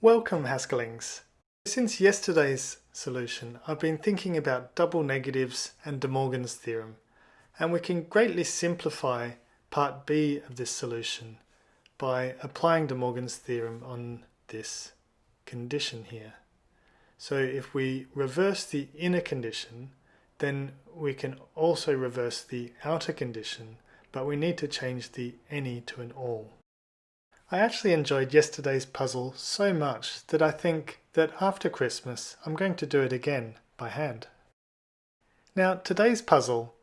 Welcome Haskellings! Since yesterday's solution I've been thinking about double negatives and De Morgan's theorem and we can greatly simplify part B of this solution by applying De Morgan's theorem on this condition here. So if we reverse the inner condition then we can also reverse the outer condition but we need to change the any to an all. I actually enjoyed yesterday's puzzle so much that I think that after Christmas I'm going to do it again by hand. Now today's puzzle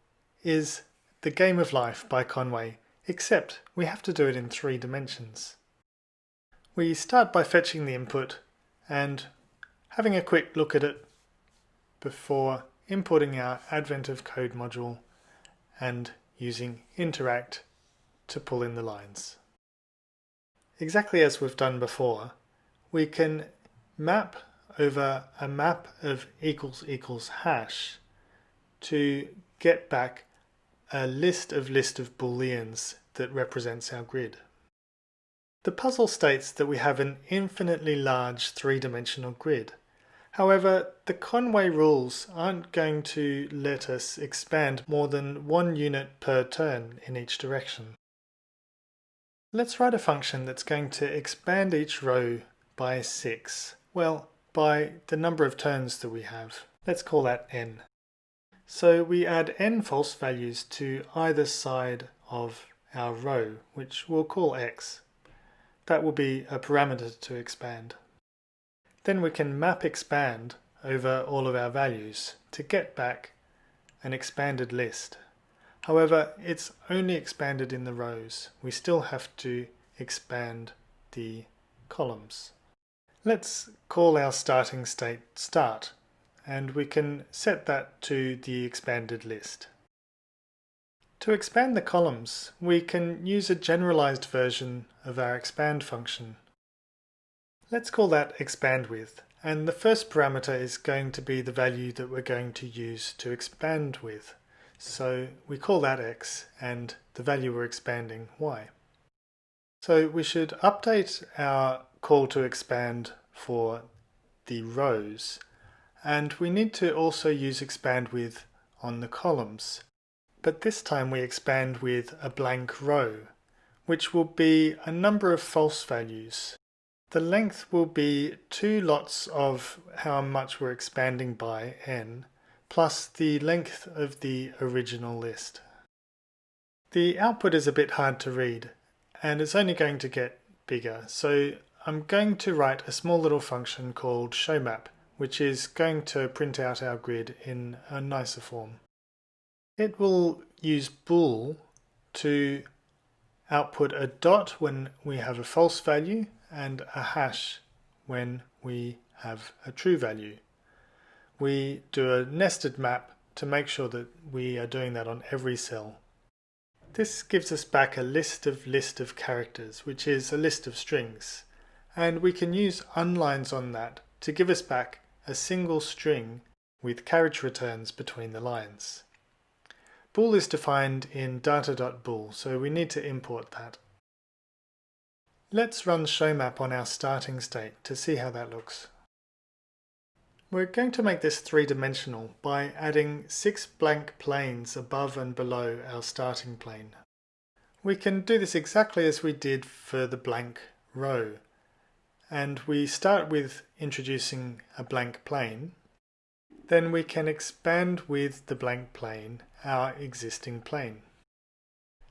is The Game of Life by Conway, except we have to do it in three dimensions. We start by fetching the input and having a quick look at it before importing our Advent of Code module and using interact to pull in the lines exactly as we've done before, we can map over a map of equals equals hash to get back a list of list of booleans that represents our grid. The puzzle states that we have an infinitely large three-dimensional grid. However, the Conway rules aren't going to let us expand more than one unit per turn in each direction. Let's write a function that's going to expand each row by 6. Well, by the number of turns that we have. Let's call that n. So we add n false values to either side of our row, which we'll call x. That will be a parameter to expand. Then we can map expand over all of our values to get back an expanded list. However, it's only expanded in the rows. We still have to expand the columns. Let's call our starting state start and we can set that to the expanded list. To expand the columns, we can use a generalized version of our expand function. Let's call that expand with, and the first parameter is going to be the value that we're going to use to expand with. So we call that x and the value we're expanding y. So we should update our call to expand for the rows and we need to also use expand with on the columns. But this time we expand with a blank row which will be a number of false values. The length will be two lots of how much we're expanding by n plus the length of the original list. The output is a bit hard to read and it's only going to get bigger so I'm going to write a small little function called showMap which is going to print out our grid in a nicer form. It will use bool to output a dot when we have a false value and a hash when we have a true value we do a nested map to make sure that we are doing that on every cell. This gives us back a list of list of characters, which is a list of strings, and we can use unlines on that to give us back a single string with carriage returns between the lines. Bool is defined in data.bool, so we need to import that. Let's run showMap on our starting state to see how that looks. We're going to make this three-dimensional by adding six blank planes above and below our starting plane. We can do this exactly as we did for the blank row. And we start with introducing a blank plane. Then we can expand with the blank plane our existing plane.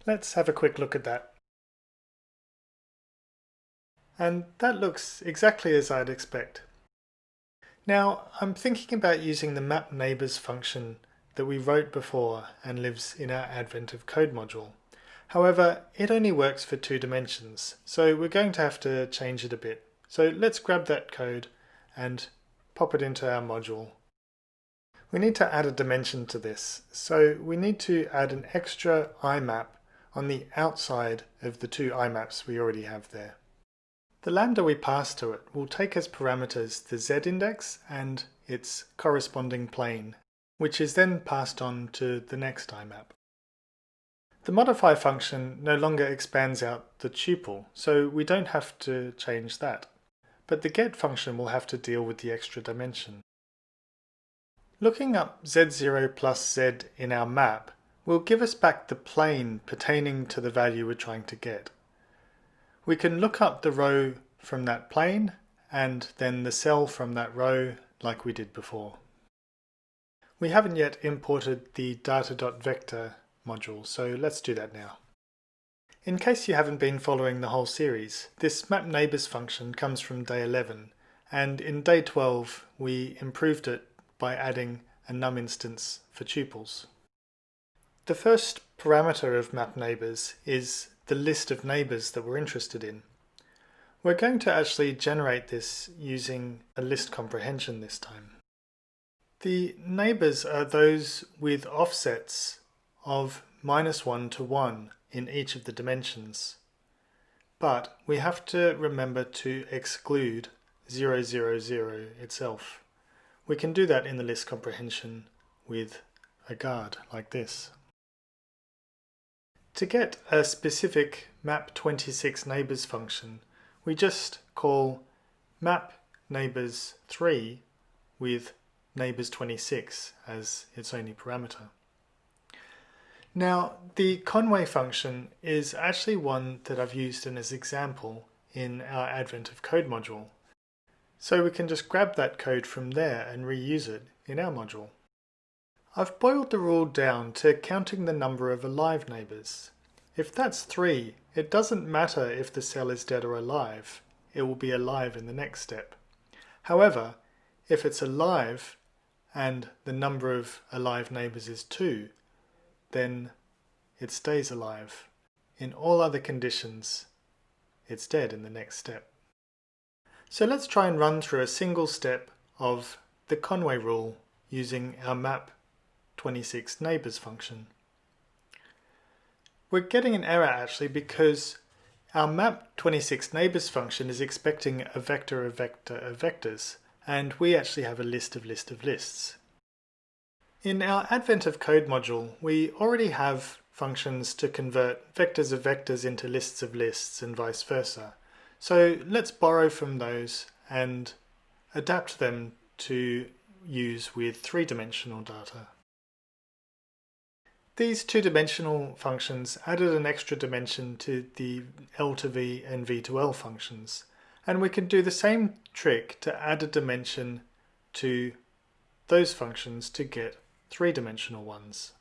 Let's have a quick look at that. And that looks exactly as I'd expect. Now, I'm thinking about using the map neighbors function that we wrote before and lives in our Advent of Code module. However, it only works for two dimensions, so we're going to have to change it a bit. So let's grab that code and pop it into our module. We need to add a dimension to this, so we need to add an extra IMAP on the outside of the two IMAPs we already have there. The lambda we pass to it will take as parameters the z-index and its corresponding plane, which is then passed on to the next IMAP. The modify function no longer expands out the tuple, so we don't have to change that. but the get function will have to deal with the extra dimension. Looking up z0 plus z in our map will give us back the plane pertaining to the value we're trying to get. We can look up the row from that plane and then the cell from that row like we did before. We haven't yet imported the data.vector module, so let's do that now. In case you haven't been following the whole series, this map neighbors function comes from day 11, and in day 12 we improved it by adding a num instance for tuples. The first parameter of map neighbors is the list of neighbors that we're interested in. We're going to actually generate this using a list comprehension this time. The neighbors are those with offsets of minus 1 to 1 in each of the dimensions. But we have to remember to exclude 0, 0, 0 itself. We can do that in the list comprehension with a guard like this. To get a specific map26 neighbors function, we just call map neighbors 3 with neighbors 26 as its only parameter. Now, the Conway function is actually one that I've used in as example in our Advent of Code module. So we can just grab that code from there and reuse it in our module. I've boiled the rule down to counting the number of alive neighbours. If that's 3, it doesn't matter if the cell is dead or alive, it will be alive in the next step. However, if it's alive and the number of alive neighbours is 2, then it stays alive. In all other conditions, it's dead in the next step. So let's try and run through a single step of the Conway rule using our map 26 neighbors function. We're getting an error actually because our map 26 neighbors function is expecting a vector of vector of vectors and we actually have a list of list of lists. In our Advent of Code module, we already have functions to convert vectors of vectors into lists of lists and vice versa. So let's borrow from those and adapt them to use with three-dimensional data. These two-dimensional functions added an extra dimension to the L to V and V to L functions. And we can do the same trick to add a dimension to those functions to get three-dimensional ones.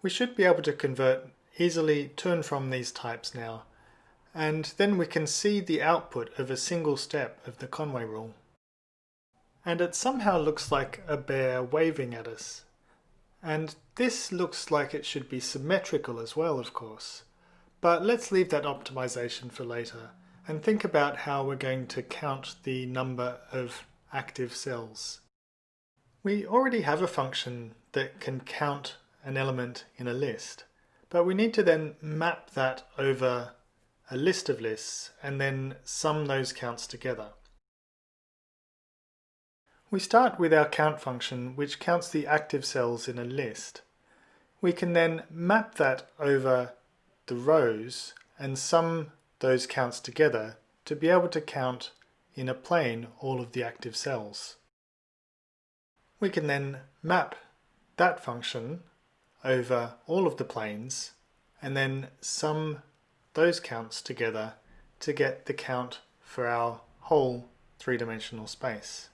We should be able to convert easily to and from these types now, and then we can see the output of a single step of the Conway rule. And it somehow looks like a bear waving at us. And this looks like it should be symmetrical as well, of course. But let's leave that optimization for later and think about how we're going to count the number of active cells. We already have a function that can count an element in a list, but we need to then map that over a list of lists and then sum those counts together. We start with our count function which counts the active cells in a list. We can then map that over the rows and sum those counts together to be able to count in a plane all of the active cells. We can then map that function over all of the planes and then sum those counts together to get the count for our whole three-dimensional space.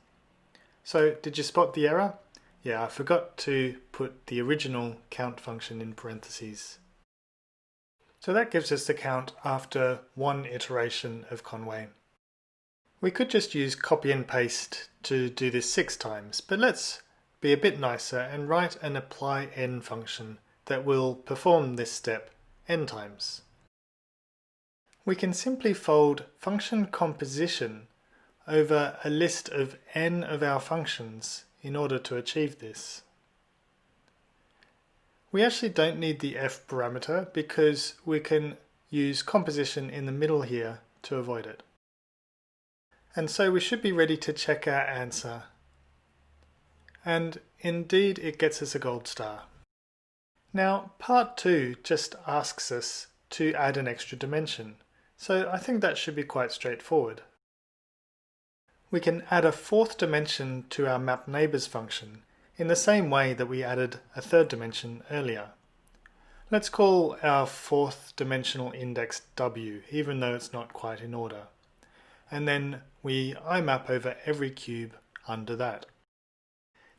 So did you spot the error? Yeah, I forgot to put the original count function in parentheses. So that gives us the count after one iteration of Conway. We could just use copy and paste to do this six times, but let's be a bit nicer and write an apply n function that will perform this step n times. We can simply fold function composition over a list of n of our functions in order to achieve this. We actually don't need the f parameter because we can use composition in the middle here to avoid it. And so we should be ready to check our answer. And indeed it gets us a gold star. Now part 2 just asks us to add an extra dimension, so I think that should be quite straightforward. We can add a fourth dimension to our map neighbors function in the same way that we added a third dimension earlier. Let's call our fourth dimensional index w, even though it's not quite in order. And then we IMAP over every cube under that.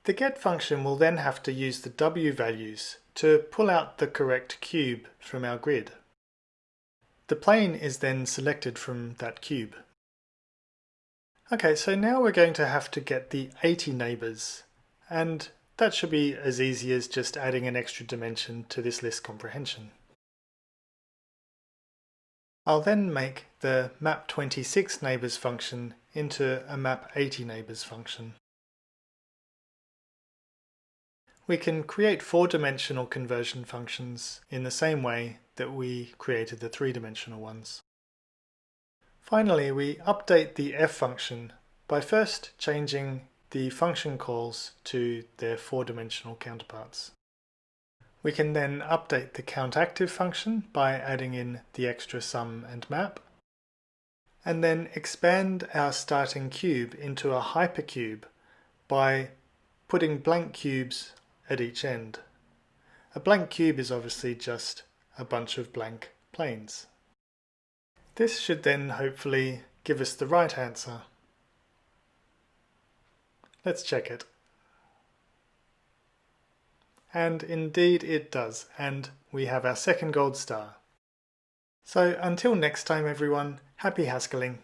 The get function will then have to use the w values to pull out the correct cube from our grid. The plane is then selected from that cube. Okay, so now we're going to have to get the 80 neighbours, and that should be as easy as just adding an extra dimension to this list comprehension. I'll then make the map26 neighbours function into a map80 neighbours function. We can create four-dimensional conversion functions in the same way that we created the three-dimensional ones. Finally, we update the f function by first changing the function calls to their four-dimensional counterparts. We can then update the countActive function by adding in the extra sum and map, and then expand our starting cube into a hypercube by putting blank cubes at each end. A blank cube is obviously just a bunch of blank planes. This should then hopefully give us the right answer. Let's check it. And indeed it does, and we have our second gold star. So until next time everyone, happy Haskelling.